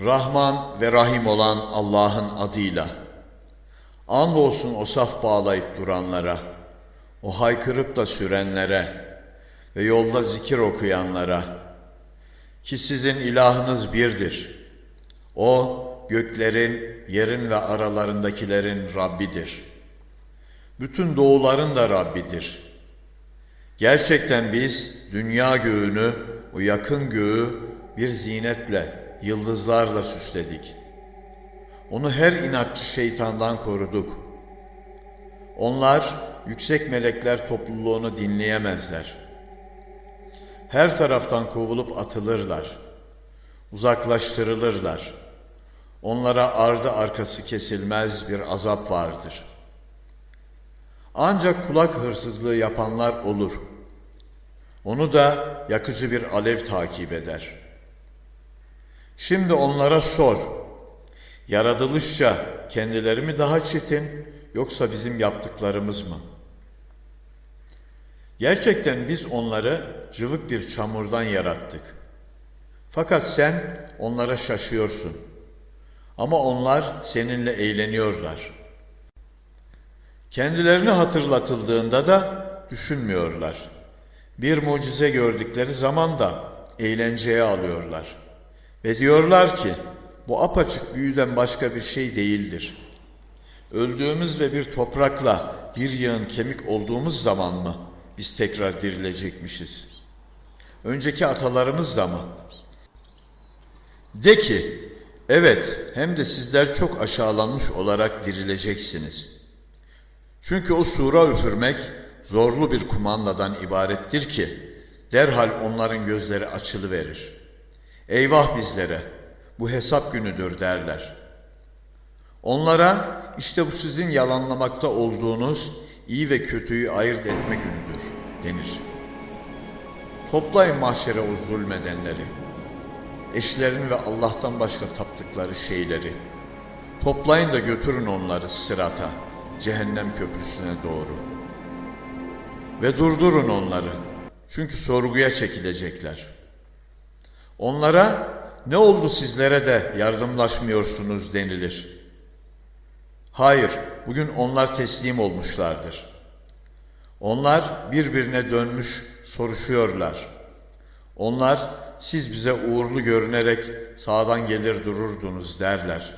Rahman ve Rahim olan Allah'ın adıyla. Andolsun o saf bağlayıp duranlara, o haykırıp da sürenlere ve yolda zikir okuyanlara ki sizin ilahınız birdir. O göklerin, yerin ve aralarındakilerin Rabbidir. Bütün doğuların da Rabbidir. Gerçekten biz dünya göğünü, o yakın göğü bir zinetle, yıldızlarla süsledik. Onu her inatçı şeytandan koruduk. Onlar yüksek melekler topluluğunu dinleyemezler. Her taraftan kovulup atılırlar. Uzaklaştırılırlar. Onlara ardı arkası kesilmez bir azap vardır. Ancak kulak hırsızlığı yapanlar olur. Onu da yakıcı bir alev takip eder. Şimdi onlara sor. Yaratılışça kendileri mi daha çetin yoksa bizim yaptıklarımız mı? Gerçekten biz onları cıvık bir çamurdan yarattık. Fakat sen onlara şaşıyorsun. Ama onlar seninle eğleniyorlar. Kendilerini hatırlatıldığında da düşünmüyorlar. Bir mucize gördükleri zaman da eğlenceye alıyorlar. Ve diyorlar ki bu apaçık büyüden başka bir şey değildir. Öldüğümüz ve bir toprakla bir yığın kemik olduğumuz zaman mı biz tekrar dirilecekmişiz? Önceki atalarımız da mı? De ki, evet hem de sizler çok aşağılanmış olarak dirileceksiniz. Çünkü o sura üfürmek zorlu bir kumandadan ibarettir ki derhal onların gözleri açılıverir. Eyvah bizlere, bu hesap günüdür derler. Onlara işte bu sizin yalanlamakta olduğunuz iyi ve kötüyü ayırt etme günüdür denir. Toplayın mahşere o zulmedenleri, eşlerini ve Allah'tan başka taptıkları şeyleri. Toplayın da götürün onları sırata, cehennem köprüsüne doğru. Ve durdurun onları, çünkü sorguya çekilecekler. Onlara ne oldu sizlere de yardımlaşmıyorsunuz denilir. Hayır, bugün onlar teslim olmuşlardır. Onlar birbirine dönmüş soruşuyorlar. Onlar siz bize uğurlu görünerek sağdan gelir dururdunuz derler.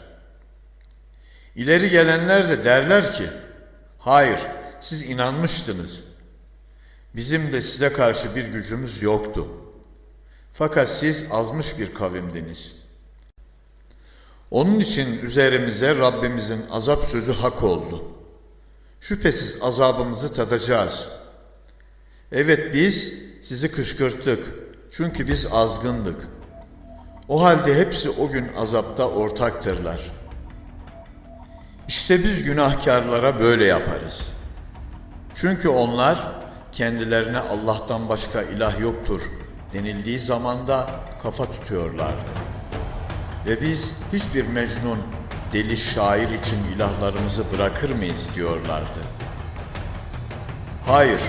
İleri gelenler de derler ki, hayır siz inanmıştınız. Bizim de size karşı bir gücümüz yoktu. Fakat siz azmış bir kavimdiniz. Onun için üzerimize Rabbimizin azap sözü hak oldu. Şüphesiz azabımızı tadacağız. Evet biz sizi kışkırttık. Çünkü biz azgındık. O halde hepsi o gün azapta ortaktırlar. İşte biz günahkarlara böyle yaparız. Çünkü onlar kendilerine Allah'tan başka ilah yoktur denildiği zamanda kafa tutuyorlardı. Ve biz hiçbir mecnun, deli şair için ilahlarımızı bırakır mıyız diyorlardı. Hayır,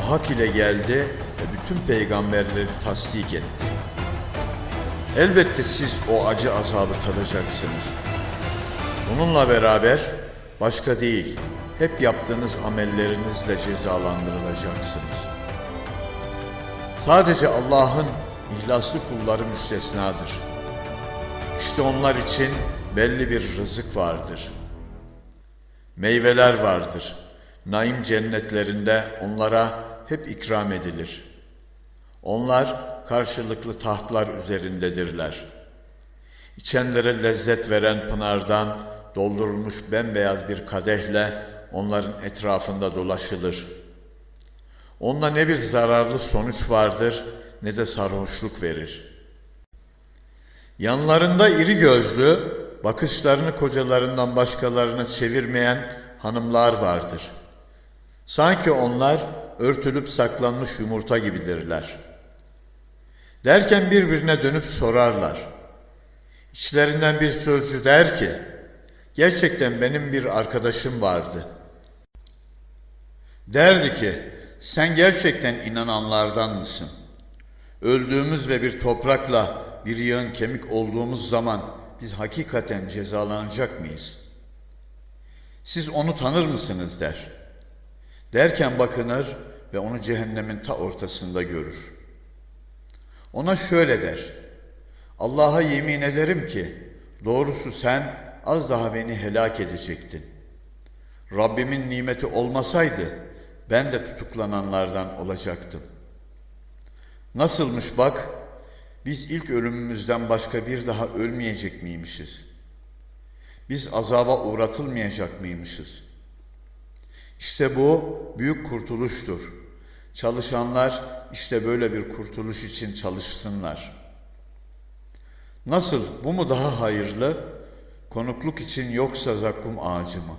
o hak ile geldi ve bütün peygamberleri tasdik etti. Elbette siz o acı azabı tadacaksınız. Bununla beraber başka değil, hep yaptığınız amellerinizle cezalandırılacaksınız. Sadece Allah'ın ihlaslı kulları müstesnadır. İşte onlar için belli bir rızık vardır. Meyveler vardır. Naim cennetlerinde onlara hep ikram edilir. Onlar karşılıklı tahtlar üzerindedirler. İçenlere lezzet veren pınardan doldurulmuş bembeyaz bir kadehle onların etrafında dolaşılır. Onda ne bir zararlı sonuç vardır ne de sarhoşluk verir. Yanlarında iri gözlü, bakışlarını kocalarından başkalarına çevirmeyen hanımlar vardır. Sanki onlar örtülüp saklanmış yumurta gibidirler. Derken birbirine dönüp sorarlar. İçlerinden bir sözcü der ki, gerçekten benim bir arkadaşım vardı. Derdi ki, sen gerçekten inananlardan mısın? Öldüğümüz ve bir toprakla bir yığın kemik olduğumuz zaman biz hakikaten cezalanacak mıyız? Siz onu tanır mısınız der. Derken bakınır ve onu cehennemin ta ortasında görür. Ona şöyle der. Allah'a yemin ederim ki doğrusu sen az daha beni helak edecektin. Rabbimin nimeti olmasaydı ben de tutuklananlardan olacaktım. Nasılmış bak, biz ilk ölümümüzden başka bir daha ölmeyecek miymişiz? Biz azaba uğratılmayacak mıymışız? İşte bu büyük kurtuluştur. Çalışanlar işte böyle bir kurtuluş için çalışsınlar. Nasıl, bu mu daha hayırlı? Konukluk için yoksa zakkum ağacı mı?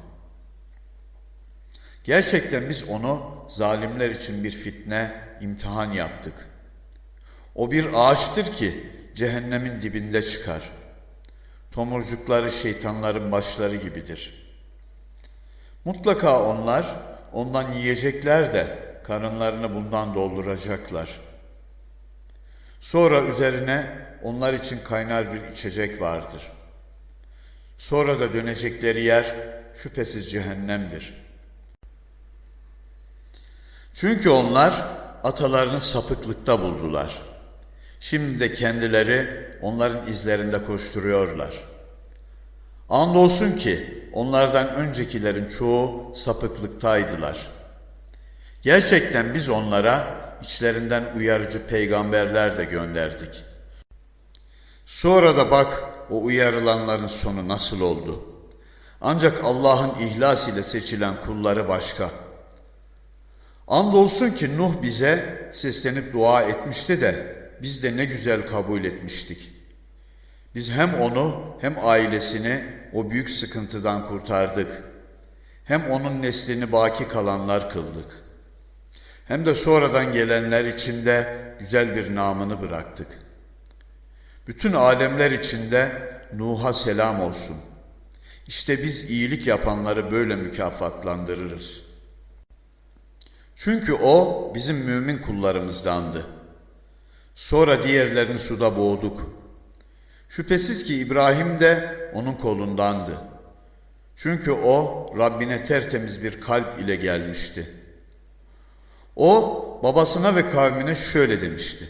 Gerçekten biz onu zalimler için bir fitne, imtihan yaptık. O bir ağaçtır ki cehennemin dibinde çıkar. Tomurcukları şeytanların başları gibidir. Mutlaka onlar ondan yiyecekler de karınlarını bundan dolduracaklar. Sonra üzerine onlar için kaynar bir içecek vardır. Sonra da dönecekleri yer şüphesiz cehennemdir.'' Çünkü onlar atalarını sapıklıkta buldular. Şimdi de kendileri onların izlerinde koşturuyorlar. Andolsun ki onlardan öncekilerin çoğu sapıklıktaydılar. Gerçekten biz onlara içlerinden uyarıcı peygamberler de gönderdik. Sonra da bak o uyarılanların sonu nasıl oldu. Ancak Allah'ın ihlas ile seçilen kulları başka.'' Andolsun ki Nuh bize seslenip dua etmişti de biz de ne güzel kabul etmiştik. Biz hem onu hem ailesini o büyük sıkıntıdan kurtardık. Hem onun neslini baki kalanlar kıldık. Hem de sonradan gelenler için de güzel bir namını bıraktık. Bütün alemler içinde Nuh'a selam olsun. İşte biz iyilik yapanları böyle mükafatlandırırız.'' Çünkü o bizim mümin kullarımızdandı. Sonra diğerlerini suda boğduk. Şüphesiz ki İbrahim de onun kolundandı. Çünkü o Rabbine tertemiz bir kalp ile gelmişti. O babasına ve kavmine şöyle demişti.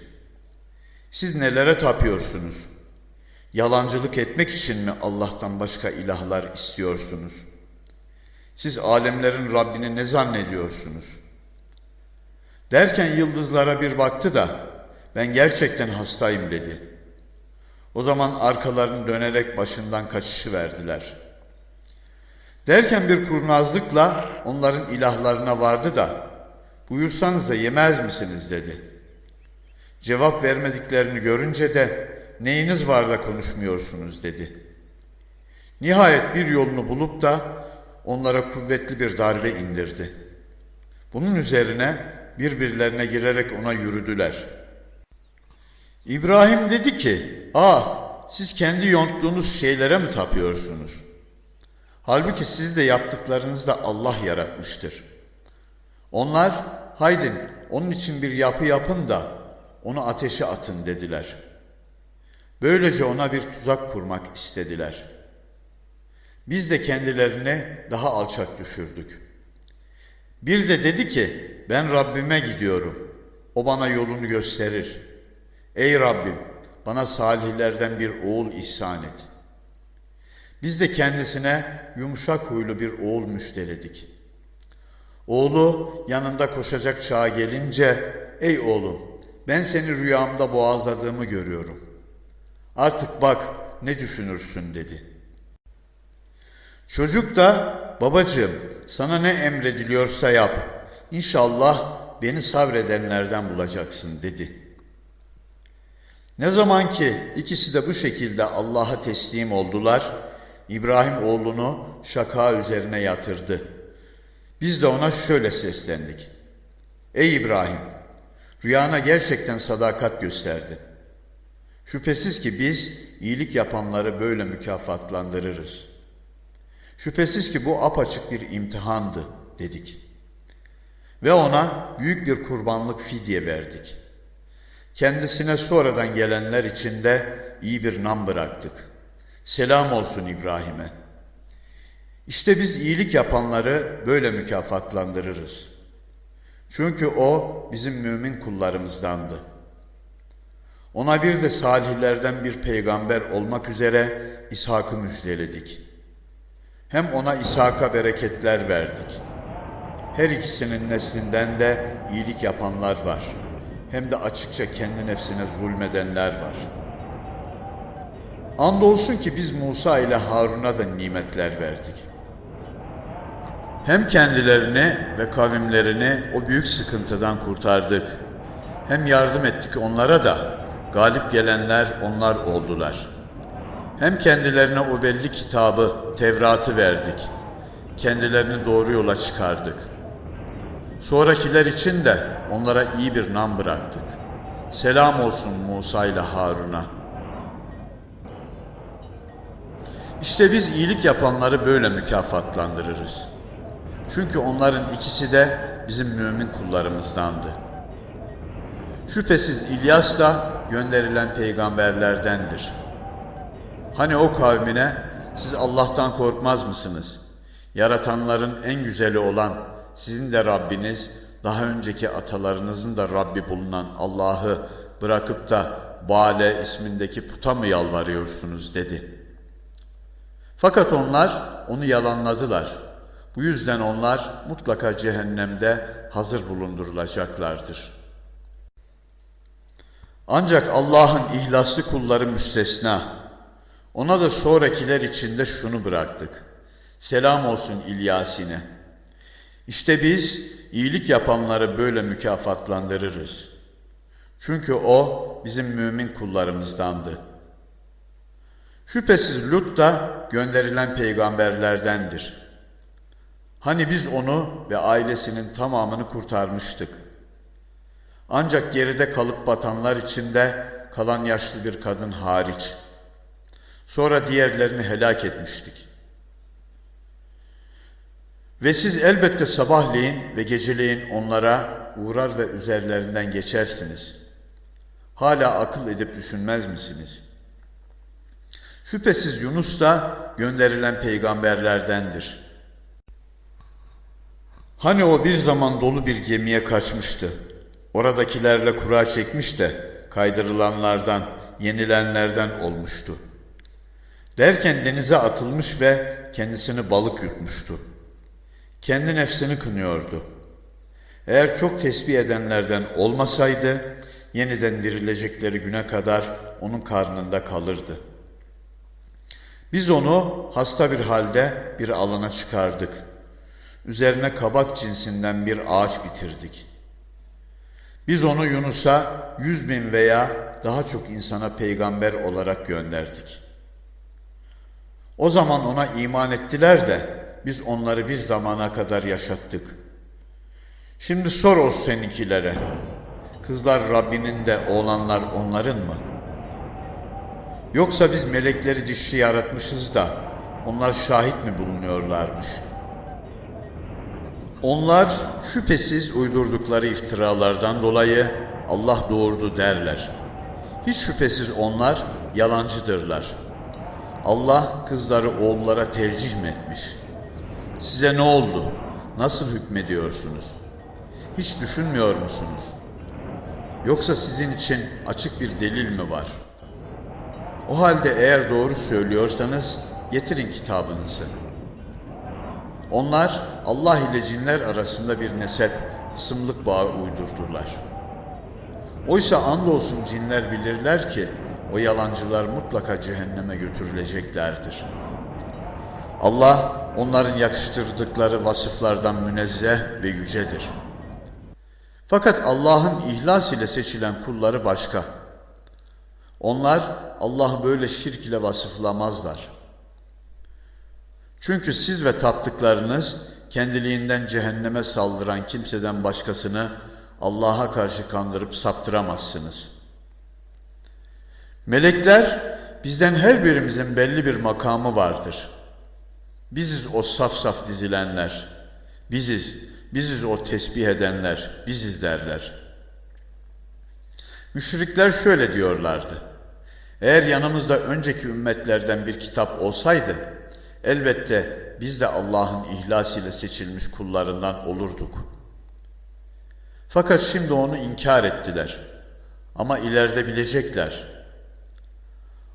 Siz nelere tapıyorsunuz? Yalancılık etmek için mi Allah'tan başka ilahlar istiyorsunuz? Siz alemlerin Rabbini ne zannediyorsunuz?'' Derken yıldızlara bir baktı da ben gerçekten hastayım dedi. O zaman arkalarını dönerek başından kaçışı verdiler. Derken bir kurnazlıkla onların ilahlarına vardı da buyursanız da yemez misiniz dedi. Cevap vermediklerini görünce de neyiniz var da konuşmuyorsunuz dedi. Nihayet bir yolunu bulup da onlara kuvvetli bir darbe indirdi. Bunun üzerine birbirlerine girerek ona yürüdüler. İbrahim dedi ki, ah siz kendi yonttuğunuz şeylere mi tapıyorsunuz? Halbuki siz de yaptıklarınızı da Allah yaratmıştır. Onlar, haydin onun için bir yapı yapın da onu ateşe atın dediler. Böylece ona bir tuzak kurmak istediler. Biz de kendilerini daha alçak düşürdük.'' Bir de dedi ki ben Rabbime gidiyorum. O bana yolunu gösterir. Ey Rabbim bana salihlerden bir oğul ihsan et. Biz de kendisine yumuşak huylu bir oğul müjdeledik. Oğlu yanında koşacak çağa gelince ey oğlum ben seni rüyamda boğazladığımı görüyorum. Artık bak ne düşünürsün dedi. Çocuk da babacığım sana ne emrediliyorsa yap. İnşallah beni sabredenlerden bulacaksın dedi. Ne zaman ki ikisi de bu şekilde Allah'a teslim oldular, İbrahim oğlunu şaka üzerine yatırdı. Biz de ona şöyle seslendik. Ey İbrahim, rüyana gerçekten sadakat gösterdin. Şüphesiz ki biz iyilik yapanları böyle mükafatlandırırız.'' Şüphesiz ki bu apaçık bir imtihandı dedik. Ve ona büyük bir kurbanlık fidye verdik. Kendisine sonradan gelenler için de iyi bir nam bıraktık. Selam olsun İbrahim'e. İşte biz iyilik yapanları böyle mükafatlandırırız. Çünkü o bizim mümin kullarımızdandı. Ona bir de salihlerden bir peygamber olmak üzere İshak'ı müjdeledik. Hem ona İshak'a bereketler verdik. Her ikisinin neslinden de iyilik yapanlar var. Hem de açıkça kendi nefsine zulmedenler var. Andolsun ki biz Musa ile Harun'a da nimetler verdik. Hem kendilerini ve kavimlerini o büyük sıkıntıdan kurtardık. Hem yardım ettik onlara da galip gelenler onlar oldular. Hem kendilerine o belli kitabı, Tevrat'ı verdik. Kendilerini doğru yola çıkardık. Sonrakiler için de onlara iyi bir nam bıraktık. Selam olsun Musa ile Harun'a. İşte biz iyilik yapanları böyle mükafatlandırırız. Çünkü onların ikisi de bizim mümin kullarımızdandı. Şüphesiz İlyas da gönderilen peygamberlerdendir. Hani o kavmine siz Allah'tan korkmaz mısınız? Yaratanların en güzeli olan sizin de Rabbiniz, daha önceki atalarınızın da Rabbi bulunan Allah'ı bırakıp da Bale ismindeki puta mı yalvarıyorsunuz dedi. Fakat onlar onu yalanladılar. Bu yüzden onlar mutlaka cehennemde hazır bulundurulacaklardır. Ancak Allah'ın ihlaslı kulları müstesna. Ona da sonrakiler içinde şunu bıraktık. Selam olsun İlyasine. İşte biz iyilik yapanları böyle mükafatlandırırız. Çünkü o bizim mümin kullarımızdandı. Şüphesiz Lut da gönderilen peygamberlerdendir. Hani biz onu ve ailesinin tamamını kurtarmıştık. Ancak geride kalıp batanlar içinde kalan yaşlı bir kadın hariç. Sonra diğerlerini helak etmiştik. Ve siz elbette sabahleyin ve geceleyin onlara uğrar ve üzerlerinden geçersiniz. Hala akıl edip düşünmez misiniz? Şüphesiz Yunus da gönderilen peygamberlerdendir. Hani o bir zaman dolu bir gemiye kaçmıştı. Oradakilerle kura çekmiş de kaydırılanlardan, yenilenlerden olmuştu. Derken denize atılmış ve kendisini balık yutmuştu. Kendi nefsini kınıyordu. Eğer çok tesbih edenlerden olmasaydı, yeniden dirilecekleri güne kadar onun karnında kalırdı. Biz onu hasta bir halde bir alana çıkardık. Üzerine kabak cinsinden bir ağaç bitirdik. Biz onu Yunus'a yüz bin veya daha çok insana peygamber olarak gönderdik. O zaman ona iman ettiler de biz onları bir zamana kadar yaşattık. Şimdi sor o seninkilere. Kızlar Rabbinin de oğlanlar onların mı? Yoksa biz melekleri dişli yaratmışız da onlar şahit mi bulunuyorlarmış? Onlar şüphesiz uydurdukları iftiralardan dolayı Allah doğurdu derler. Hiç şüphesiz onlar yalancıdırlar. Allah kızları oğullara tercih mi etmiş? Size ne oldu? Nasıl hükmediyorsunuz? Hiç düşünmüyor musunuz? Yoksa sizin için açık bir delil mi var? O halde eğer doğru söylüyorsanız getirin kitabınızı. Onlar Allah ile cinler arasında bir nesep, ısımlık bağı uydurdular. Oysa andolsun cinler bilirler ki o yalancılar mutlaka cehenneme götürüleceklerdir. Allah onların yakıştırdıkları vasıflardan münezzeh ve yücedir. Fakat Allah'ın ihlas ile seçilen kulları başka. Onlar Allah böyle şirk ile vasıflamazlar. Çünkü siz ve taptıklarınız kendiliğinden cehenneme saldıran kimseden başkasını Allah'a karşı kandırıp saptıramazsınız. Melekler bizden her birimizin belli bir makamı vardır. Biziz o saf saf dizilenler. Biziz, biziz o tesbih edenler, biziz derler. Müşrikler şöyle diyorlardı. Eğer yanımızda önceki ümmetlerden bir kitap olsaydı, elbette biz de Allah'ın ihlas ile seçilmiş kullarından olurduk. Fakat şimdi onu inkar ettiler. Ama ileride bilecekler.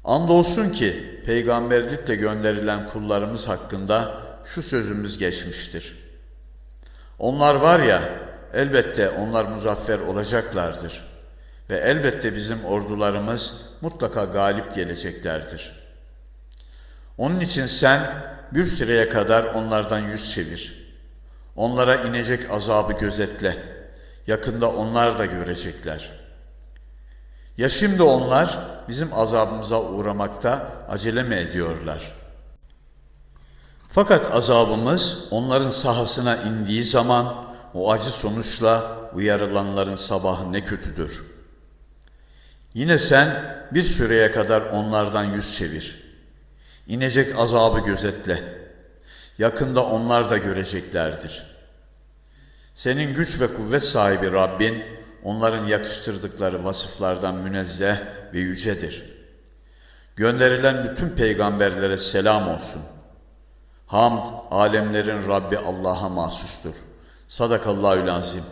Andolsun ki peygamberlikle gönderilen kullarımız hakkında şu sözümüz geçmiştir. Onlar var ya, elbette onlar muzaffer olacaklardır. Ve elbette bizim ordularımız mutlaka galip geleceklerdir. Onun için sen bir süreye kadar onlardan yüz çevir. Onlara inecek azabı gözetle. Yakında onlar da görecekler. Ya şimdi onlar bizim azabımıza uğramakta acele mi ediyorlar? Fakat azabımız onların sahasına indiği zaman o acı sonuçla uyarılanların sabahı ne kötüdür. Yine sen bir süreye kadar onlardan yüz çevir. İnecek azabı gözetle. Yakında onlar da göreceklerdir. Senin güç ve kuvvet sahibi Rabbin, onların yakıştırdıkları vasıflardan münezzeh ve yücedir. Gönderilen bütün peygamberlere selam olsun. Hamd, alemlerin Rabbi Allah'a mahsustur. Sadakallahü lazim.